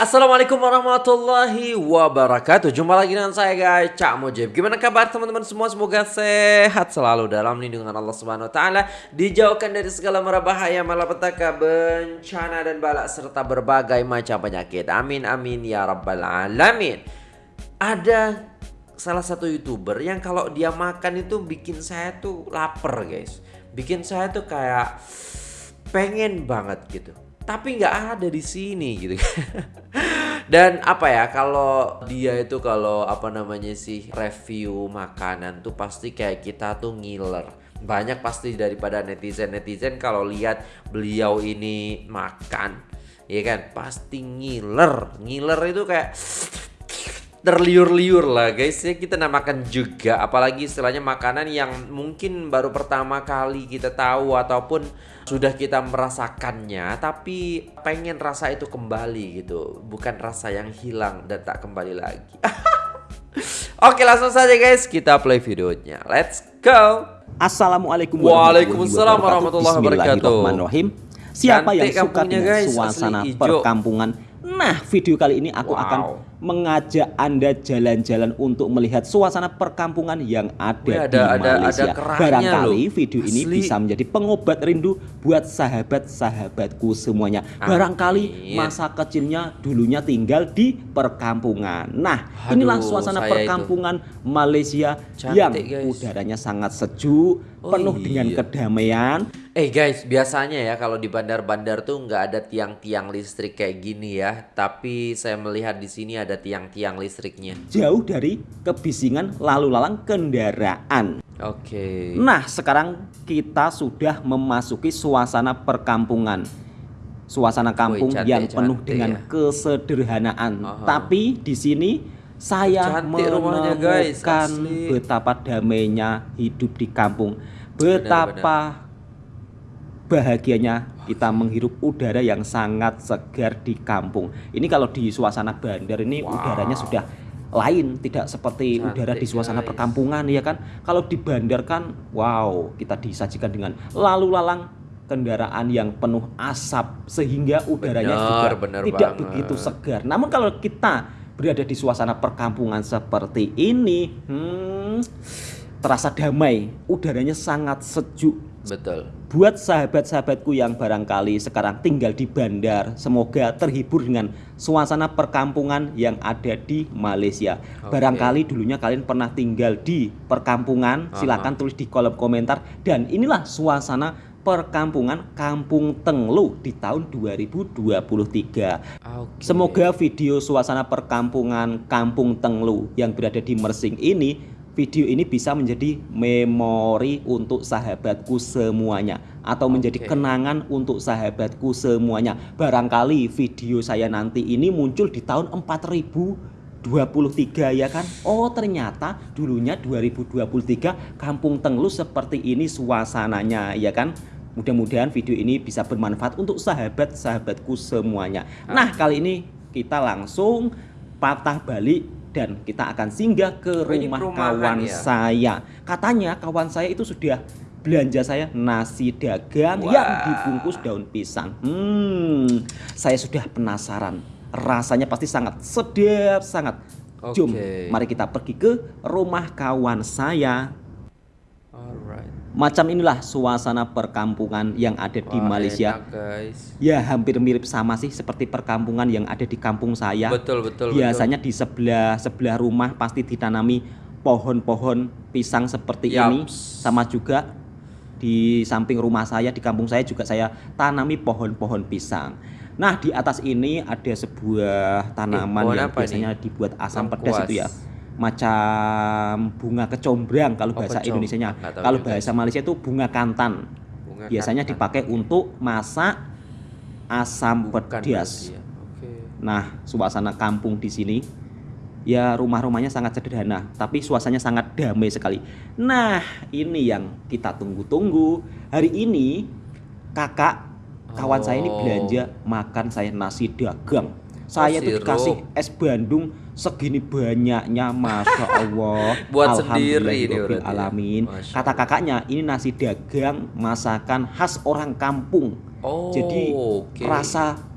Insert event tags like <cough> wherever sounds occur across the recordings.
Assalamualaikum warahmatullahi wabarakatuh. Jumpa lagi dengan saya guys. Cak Mujib. Gimana kabar teman-teman semua? Semoga sehat selalu dalam lindungan Allah Subhanahu Wa Taala. Dijauhkan dari segala mara bahaya Malapetaka bencana dan balak Serta berbagai macam penyakit. Amin amin ya rabbal alamin. Ada salah satu youtuber yang kalau dia makan itu bikin saya tuh lapar guys. Bikin saya tuh kayak pengen banget gitu tapi nggak ada di sini gitu <laughs> dan apa ya kalau dia itu kalau apa namanya sih review makanan tuh pasti kayak kita tuh ngiler. Banyak pasti daripada netizen netizen kalau lihat beliau ini makan ya kan? Pasti ngiler. Ngiler itu kayak terliur-liur lah guys. Ya kita namakan juga apalagi istilahnya makanan yang mungkin baru pertama kali kita tahu ataupun sudah kita merasakannya tapi pengen rasa itu kembali gitu. Bukan rasa yang hilang dan tak kembali lagi. <laughs> Oke langsung saja guys. Kita play videonya. Let's go. Assalamualaikum warahmatullahi wabarakatuh. Siapa yang suka dengan guys, suasana perkampungan? Nah, video kali ini aku wow. akan mengajak Anda jalan-jalan untuk melihat suasana perkampungan yang ada, Wih, ada di Malaysia. Ada, ada Barangkali loh. video ini Asli. bisa menjadi pengobat rindu buat sahabat-sahabatku semuanya. Amin. Barangkali masa kecilnya dulunya tinggal di perkampungan. Nah, Aduh, inilah suasana perkampungan itu. Malaysia Cantik, yang guys. udaranya sangat sejuk, oh, penuh iya. dengan kedamaian Eh guys, biasanya ya kalau di bandar-bandar tuh nggak ada tiang-tiang listrik kayak gini ya. Tapi saya melihat di sini ada tiang-tiang listriknya. Jauh dari kebisingan lalu lalang kendaraan. Oke. Okay. Nah, sekarang kita sudah memasuki suasana perkampungan. Suasana kampung Woy, cantik, yang penuh cantik, dengan ya. kesederhanaan. Uh -huh. Tapi di sini saya cantik menemukan guys, betapa damainya hidup di kampung. Betapa benar, benar bahagianya kita menghirup udara yang sangat segar di kampung. Ini kalau di suasana bandar ini wow. udaranya sudah lain, tidak seperti Cantik, udara di suasana guys. perkampungan ya kan. Kalau di bandar kan wow, kita disajikan dengan lalu lalang kendaraan yang penuh asap sehingga udaranya bener, juga bener tidak banget. begitu segar. Namun kalau kita berada di suasana perkampungan seperti ini, hmm, terasa damai, udaranya sangat sejuk Betul. Buat sahabat-sahabatku yang barangkali sekarang tinggal di bandar, semoga terhibur dengan suasana perkampungan yang ada di Malaysia. Okay. Barangkali dulunya kalian pernah tinggal di perkampungan, silakan tulis di kolom komentar. Dan inilah suasana perkampungan Kampung Tenglu di tahun 2023. Okay. Semoga video suasana perkampungan Kampung Tenglu yang berada di Mersing ini video ini bisa menjadi memori untuk sahabatku semuanya atau menjadi okay. kenangan untuk sahabatku semuanya. Barangkali video saya nanti ini muncul di tahun 4023 ya kan? Oh, ternyata dulunya 2023 Kampung Tenglu seperti ini suasananya ya kan? Mudah-mudahan video ini bisa bermanfaat untuk sahabat-sahabatku semuanya. Nah, kali ini kita langsung patah balik dan kita akan singgah ke rumah kawan ya? saya. Katanya kawan saya itu sudah belanja saya nasi dagang wow. yang dibungkus daun pisang. Hmm, saya sudah penasaran. Rasanya pasti sangat sedap sangat. Okay. Jom, mari kita pergi ke rumah kawan saya. Alright. Macam inilah suasana perkampungan yang ada di Wah, Malaysia. Enak, guys. Ya hampir mirip sama sih seperti perkampungan yang ada di kampung saya. Betul betul. Biasanya betul. di sebelah sebelah rumah pasti ditanami pohon-pohon pisang seperti Yaps. ini. Sama juga di samping rumah saya di kampung saya juga saya tanami pohon-pohon pisang. Nah di atas ini ada sebuah tanaman eh, yang biasanya nih? dibuat asam pedas itu ya macam bunga kecombrang kalau oh, bahasa Indonesia-nya. Kalau bahasa Malaysia itu bunga kantan. Bunga Biasanya kantan. dipakai untuk masak asam Bukan pedas. Ya. Okay. Nah, suasana kampung di sini ya rumah-rumahnya sangat sederhana, tapi suasananya sangat damai sekali. Nah, ini yang kita tunggu-tunggu. Hari ini kakak kawan oh. saya ini belanja makan saya nasi dagang. Saya oh, tuh dikasih es Bandung segini banyaknya masya <laughs> Allah buat sendiri ini ya. alamin kata kakaknya ini nasi dagang masakan khas orang kampung oh, jadi okay. rasa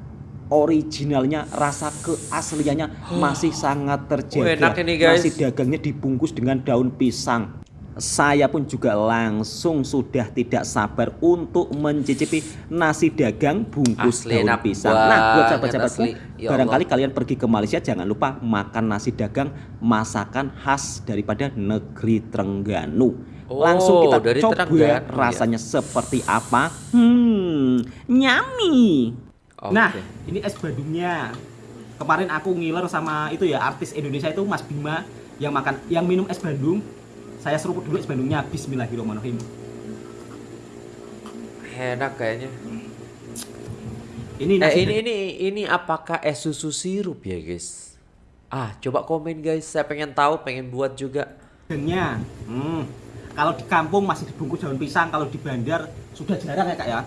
originalnya, rasa keasliannya <gasps> masih sangat terjaga. Oh, enak ini, guys. Nasi dagangnya dibungkus dengan daun pisang. Saya pun juga langsung sudah tidak sabar untuk mencicipi nasi dagang bungkus Asli daun pisang. Nah, buat sahabat-sahabatku. Ya barangkali kalian pergi ke Malaysia jangan lupa makan nasi dagang masakan khas daripada negeri Trengganu. Oh, Langsung kita dari coba ya. rasanya seperti apa. Hmm, nyami. Oke. Nah, ini es Bandungnya. Kemarin aku ngiler sama itu ya artis Indonesia itu Mas Bima yang makan yang minum es Bandung. Saya seruput dulu es Bandungnya. Bismillahirrahmanirrahim. Enak kayaknya. Ini Eh ini ini ini apakah es susu sirup ya guys? Ah coba komen guys, saya pengen tahu, pengen buat juga. dagangnya. Hmm. Kalau di kampung masih dibungkus daun pisang, kalau di bandar sudah jarang ya kak ya.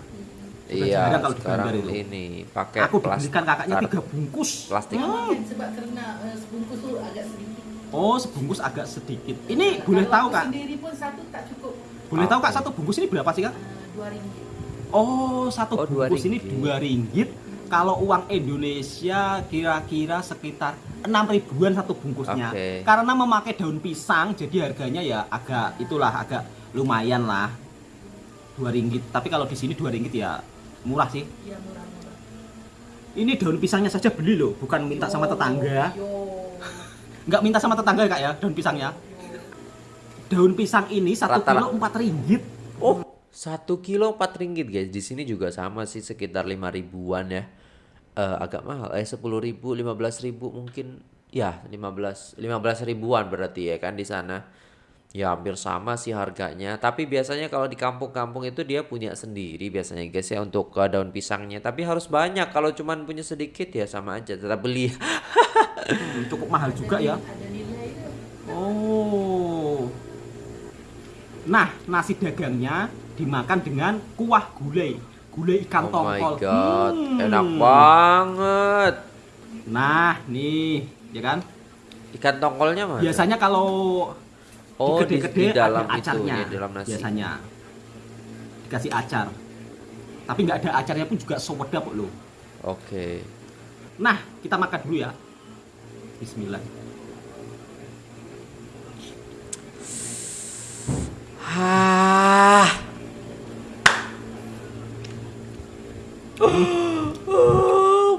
Sudah iya, jarang kalau di sekarang bandar itu. ini pakai Aku dibelikan kakaknya tiga bungkus. plastik. Hmm. Sebab karena eh, sebungkus tuh agak sedikit. Oh, sebungkus agak sedikit. Ini boleh tahu kak? Sendiri pun satu tak cukup. Boleh tahu kak satu bungkus ini berapa sih kak? Dua ringgit. Oh, satu Oh, dua bungkus ini dua ringgit. Kalau uang Indonesia kira-kira sekitar enam ribuan satu bungkusnya. Oke. Karena memakai daun pisang, jadi harganya ya agak itulah agak lumayan lah. Dua ringgit. Tapi kalau di sini dua ringgit ya murah sih. Ya murah-murah. Ini daun pisangnya saja beli loh, bukan minta sama tetangga. Yo. Nggak minta sama tetangga ya kak ya, daun pisangnya. Daun pisang ini satu Rata-rata. kilo empat ringgit. Oh, satu kilo empat ringgit guys. Di sini juga sama sih sekitar lima ribuan ya. Eh, agak mahal, eh sepuluh ribu, lima belas ribu mungkin. Ya, 15 15 ribuan berarti ya kan di sana. Ya hampir sama sih harganya. Tapi biasanya kalau di kampung-kampung itu dia punya sendiri biasanya guys ya untuk eh, daun pisangnya. Tapi harus banyak. Kalau cuman punya sedikit ya sama aja tetap beli. Hmm, Cukup mahal juga ya. Oh. Nah, nasi dagangnya dimakan dengan kuah gulai. Gulai ikan oh my tongkol. god, Hmm. enak banget. Nah, nih, ya kan? Ikan tongkolnya mana? Biasanya kalau Oh, di- gede-gede di dalam ada itu, acarnya. ya, di dalam nasi. Biasanya dikasih acar. Tapi nggak ada acarnya pun juga sewedap kok loh. Oke. Nah, kita makan dulu ya. Bismillah. Hah. <gasps>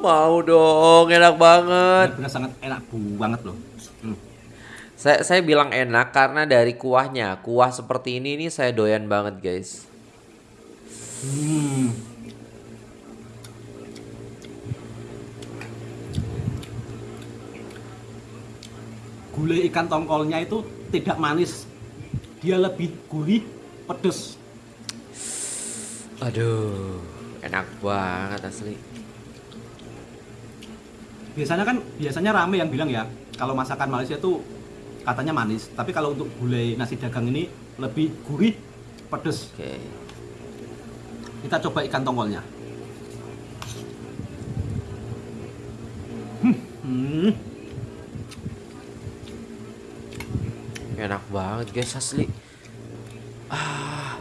mau dong, enak banget. Benar-benar sangat enak banget loh. Hmm. Saya saya bilang enak karena dari kuahnya. Kuah seperti ini nih saya doyan banget, guys. Hmm. Gulai ikan tongkolnya itu tidak manis. Dia lebih gurih, pedes. Aduh, enak banget asli. Biasanya kan biasanya rame yang bilang ya, kalau masakan Malaysia itu katanya manis, tapi kalau untuk gulai nasi dagang ini lebih gurih, pedes. Oke. Kita coba ikan tongkolnya. Hmm. Enak banget, guys, asli.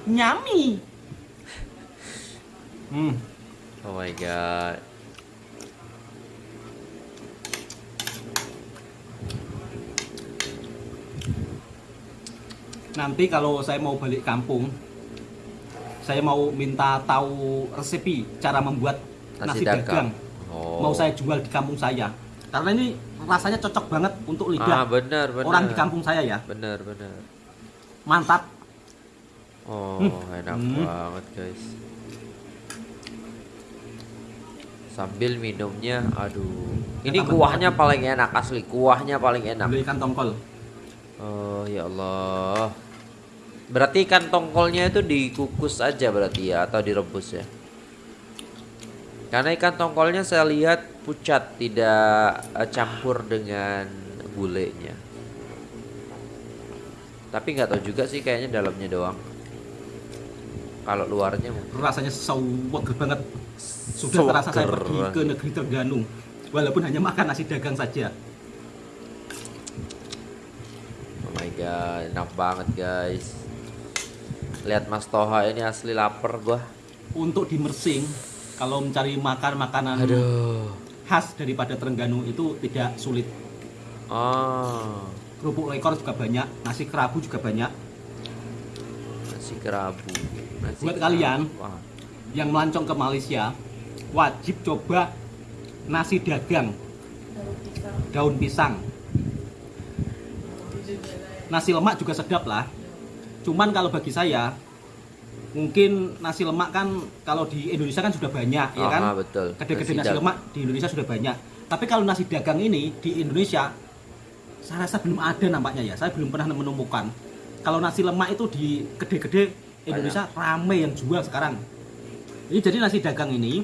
Nyami. Hmm. Oh my god. Nanti kalau saya mau balik kampung, saya mau minta tahu resepi cara membuat Nasi nasi, dagang. dagang. Oh. Mau saya jual di kampung saya. Karena ini rasanya cocok banget untuk Ah, lidah benar, benar. orang di kampung saya ya. Benar, benar. Mantap. Oh, enak Hmm. banget, guys. Sambil minumnya, aduh. Ini kuahnya paling enak asli, kuahnya paling enak. Gulai ikan tongkol. Oh, ya Allah. Berarti ikan tongkolnya itu dikukus aja berarti ya atau direbus ya? Karena ikan tongkolnya saya lihat pucat, tidak eh, campur dengan gulenya. Tapi nggak tahu juga sih kayaknya dalamnya doang. Kalau luarnya mungkin. Rasanya seger banget. Sudah terasa saya pergi ke negeri Terengganu. Walaupun hanya makan nasi dagang saja. God, enak banget guys. Lihat Mas Toha ini asli lapar gua. Untuk di Mersing, kalau mencari makan makanan Aduh. khas daripada Terengganu itu tidak sulit. Oh, Kerupuk lekor juga banyak, nasi kerabu juga banyak. nasi kerabu. Nasi Buat kerabu. kalian. Wah, Yang melancong ke Malaysia wajib coba nasi dagang Daun pisang. Nasi lemak juga sedap lah. Cuman kalau bagi saya mungkin nasi lemak kan kalau di Indonesia kan sudah banyak ya kan. Betul. Kedai-kedai Nasi nasi lemak di Indonesia sudah banyak. Tapi kalau nasi dagang ini di Indonesia saya rasa belum ada nampaknya ya. Saya belum pernah menemukan. Kalau nasi lemak itu di kedai-kedai Indonesia rame yang jual sekarang. Ini jadi nasi dagang ini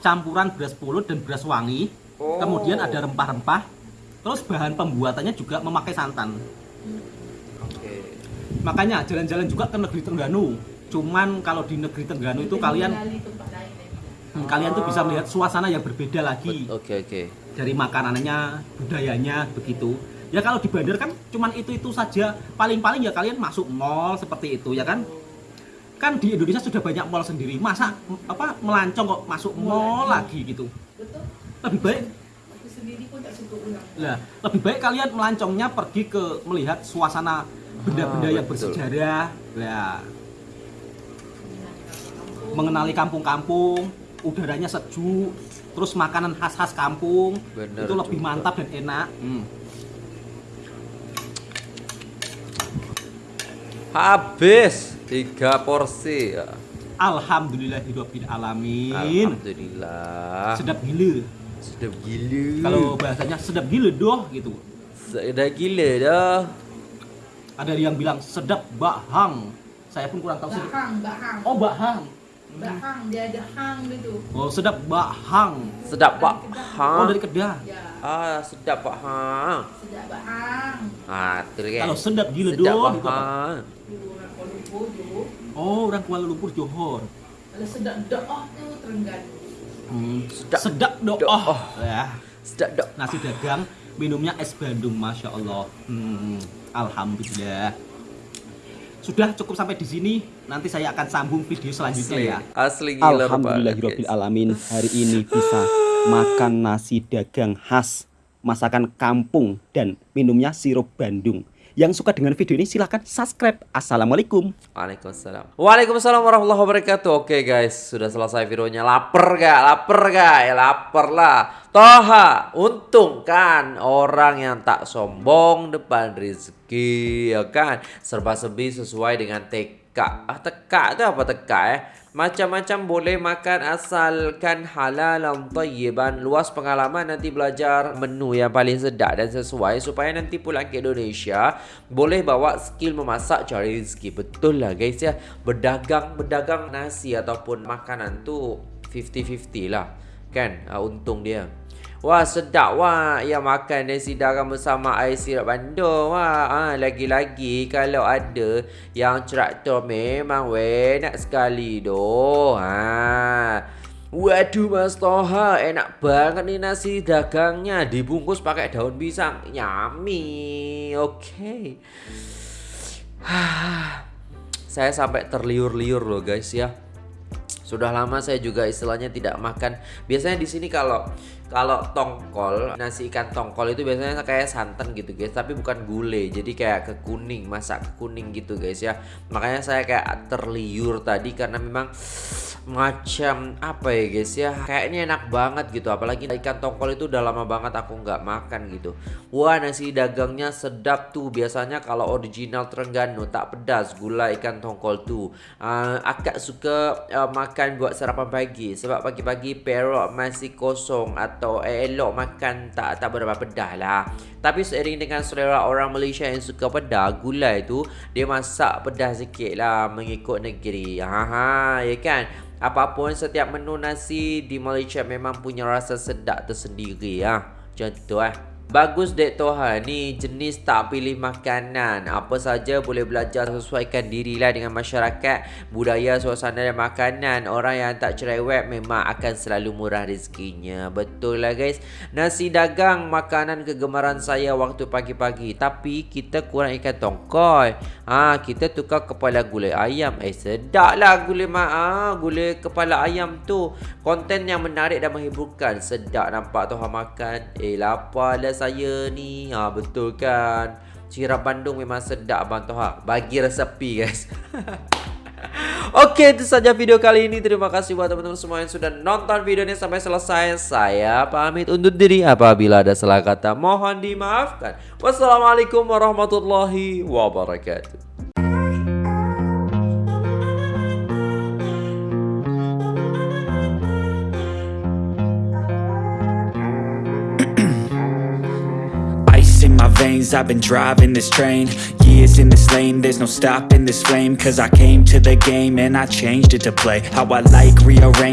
campuran beras pulut dan beras wangi. Oh. Kemudian ada rempah-rempah. Terus bahan pembuatannya juga memakai santan. Oke. Makanya jalan-jalan juga ke negeri Terengganu. Cuman kalau di negeri Terengganu itu kalian hmm, kalian tuh bisa melihat suasana yang berbeda lagi Oke, oke. dari makanannya, budayanya begitu. Ya kalau di bandar kan cuman itu-itu saja. Paling-paling ya kalian masuk mall seperti itu ya kan. Kan di Indonesia sudah banyak mall sendiri. Masa apa melancong kok masuk mall lagi gitu. Betul. Lebih baik sendiri pun tak suka ulang. lah, lebih baik kalian melancongnya pergi ke melihat suasana benda-benda Ah, yang betul. bersejarah. Lah, mengenali kampung-kampung, udaranya sejuk, terus makanan khas-khas kampung Bener itu lebih juga. mantap dan enak. Hmm. Habis tiga porsi. Ya. Alhamdulillahirabbil alamin. Alhamdulillah. Sedap gila. Sedap gila. Kalau bahasanya sedap gila doh gitu. Sedap gila dah. Ada yang bilang sedap bahang. Saya pun kurang tahu sedap. Bahang, bahang. Oh, bahang. Bahang, dia ada hang dia tu. Oh, sedap bahang. Sedap pak. Oh, dari Kedah. Ya, Ah, sedap pak. Ha. sedap bahang. Ah, tu kan. Kalau sedap gila sedap doh pak. itu apa? Ha. Dulu orang Kuala Lumpur dulu. Oh, orang Kuala Lumpur Johor. Kalau sedap doa tu Terengganu. Hmm, Sedap. sedap doh. doh. Ya. Sedap dok. Nasi dagang, minumnya es Bandung, masya Allah. Hmm, alhamdulillah. Sudah cukup sampai di sini. Nanti saya akan sambung video selanjutnya ya. Asli gila alamin. Hari ini bisa makan nasi dagang khas masakan kampung dan minumnya sirup Bandung. Yang suka dengan video ini silahkan subscribe. Assalamualaikum. Waalaikumsalam. Waalaikumsalam warahmatullahi wabarakatuh. Oke guys, sudah selesai videonya. Lapar gak? Lapar gak? Ya lapar lah. Toha, untung kan orang yang tak sombong depan rezeki, ya kan? Serba-serbi sesuai dengan teka. Ah, teka itu apa teka ya? Macam-macam boleh makan asalkan halal dan tayyiban. Luas pengalaman nanti belajar menu yang paling sedap dan sesuai supaya nanti pulang ke Indonesia boleh bawa skill memasak cari rezeki. Betul lah guys ya. Berdagang berdagang nasi ataupun makanan tu 50-50 lah. Kan? Uh, untung dia. Wah sedap wah. Ya makan nasi dagang bersama air sirap bandung wah. Ha, Lagi-lagi kalau ada yang traktor memang weh nak sekali doh. Ha. Waduh Mas Toha enak banget nih nasi dagangnya. Dibungkus pakai daun pisang. Yummy. Oke <sighs> Saya sampai terliur-liur loh guys ya sudah lama saya juga istilahnya tidak makan. Biasanya di sini kalau kalau tongkol, nasi ikan tongkol itu biasanya kayak santan gitu guys, tapi bukan gulai. Jadi kayak ke kuning, masak ke kuning gitu guys ya. Makanya saya kayak terliur tadi karena memang macam apa ya guys ya kayaknya enak banget gitu apalagi ikan tongkol itu udah lama banget aku nggak makan gitu wah nasi dagangnya sedap tuh biasanya kalau original Terengganu tak pedas gula ikan tongkol tuh uh, agak suka uh, makan buat sarapan pagi sebab pagi-pagi perut masih kosong atau eh, elok makan tak tak berapa pedas lah tapi seiring dengan selera orang Malaysia yang suka pedas gula itu dia masak pedas sikit lah mengikut negeri ha ha ya kan Apapun setiap menu nasi di Malaysia memang punya rasa sedap tersendiri ya. Contoh eh. Bagus dek Toha Ni jenis tak pilih makanan. Apa saja boleh belajar Sesuaikan dirilah dengan masyarakat Budaya, suasana dan makanan. Orang yang tak cerewet Memang akan selalu murah rezekinya. Betul lah guys? Nasi dagang Makanan kegemaran saya Waktu pagi-pagi. Tapi kita kurang ikan tongkol. Ha, Kita tukar kepala gulai ayam. Eh sedap lah gulai, ma ha, gulai kepala ayam tu. Konten yang menarik dan menghiburkan. Sedap nampak Toha makan. Eh lapar lah saya ni. Ha, Betul kan? Sirap Bandung memang sedap Abang Toha Bagi resepi guys. <laughs> Oke itu saja video kali ini. Terima kasih buat teman-teman semua yang sudah nonton video ini sampai selesai. Saya pamit undur diri Apabila ada salah kata. Mohon dimaafkan. Wassalamualaikum warahmatullahi wabarakatuh I've been driving this train. Years in this lane, there's no stopping this flame. Cause I came to the game and I changed it to play. How I like, rearrange